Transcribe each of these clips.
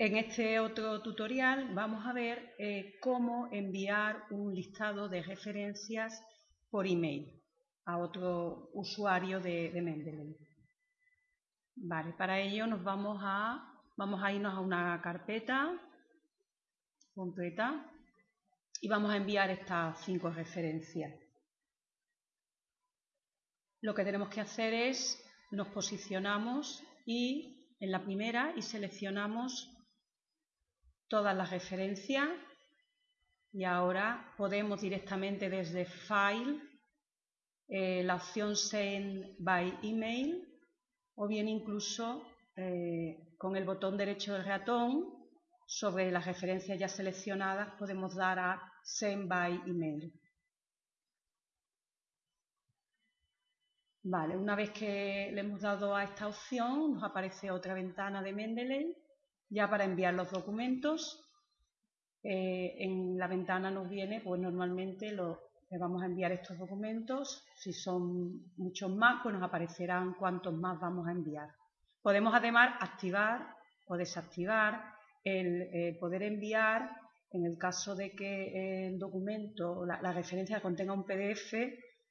En este otro tutorial vamos a ver eh, cómo enviar un listado de referencias por email a otro usuario de, Mendeley. Vale, para ello nos vamos a, vamos a irnos a una carpeta completa y vamos a enviar estas cinco referencias. Lo que tenemos que hacer es, nos posicionamos y en la primera y seleccionamos todas las referencias y ahora podemos directamente desde File, eh, la opción Send by Email o bien incluso eh, con el botón derecho del ratón sobre las referencias ya seleccionadas podemos dar a Send by Email. Vale, una vez que le hemos dado a esta opción nos aparece otra ventana de Mendeley ya para enviar los documentos, eh, en la ventana nos viene, pues normalmente le vamos a enviar estos documentos. Si son muchos más, pues nos aparecerán cuántos más vamos a enviar. Podemos además activar o desactivar el eh, poder enviar en el caso de que el documento, la, la, referencia contenga un PDF,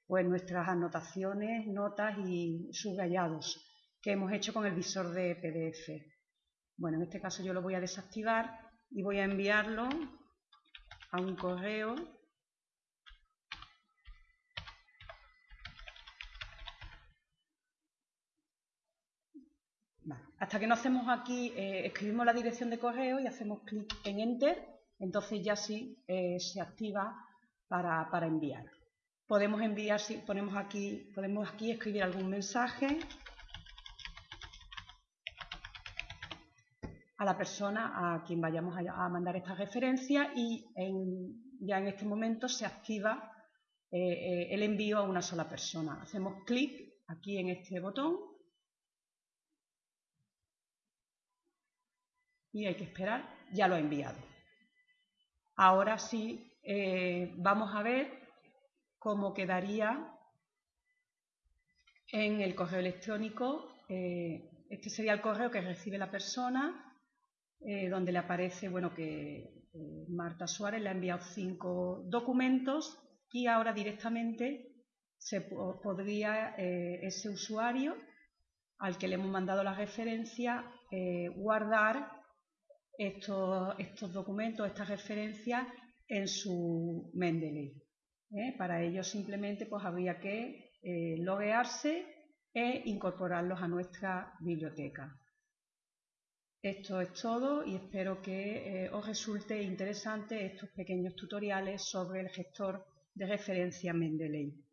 pues nuestras anotaciones, notas y subrayados que hemos hecho con el visor de PDF. Bueno, en este caso yo lo voy a desactivar y voy a enviarlo a un correo Hasta que no hacemos aquí, eh, escribimos la dirección de correo y hacemos clic en Enter, entonces ya sí eh, se activa para, para, enviar. Podemos enviar, si ponemos aquí, podemos aquí escribir algún mensaje a la persona a quien vayamos a, mandar esta referencia y ya en este momento se activa eh, eh, el envío a una sola persona. Hacemos clic aquí en este botón y hay que esperar, ya lo ha enviado. Ahora sí eh, vamos a ver cómo quedaría en el correo electrónico. este sería el correo que recibe la persona eh, donde le aparece bueno, que eh, Marta Suárez le ha enviado cinco documentos y ahora directamente se podría eh, ese usuario al que le hemos mandado la referencia guardar estos, estos, documentos, estas referencias en su Mendeley. Para ello simplemente pues, habría que loguearse e incorporarlos a nuestra biblioteca. Esto es todo y espero que eh, os resulte interesante estos pequeños tutoriales sobre el gestor de referencia Mendeley.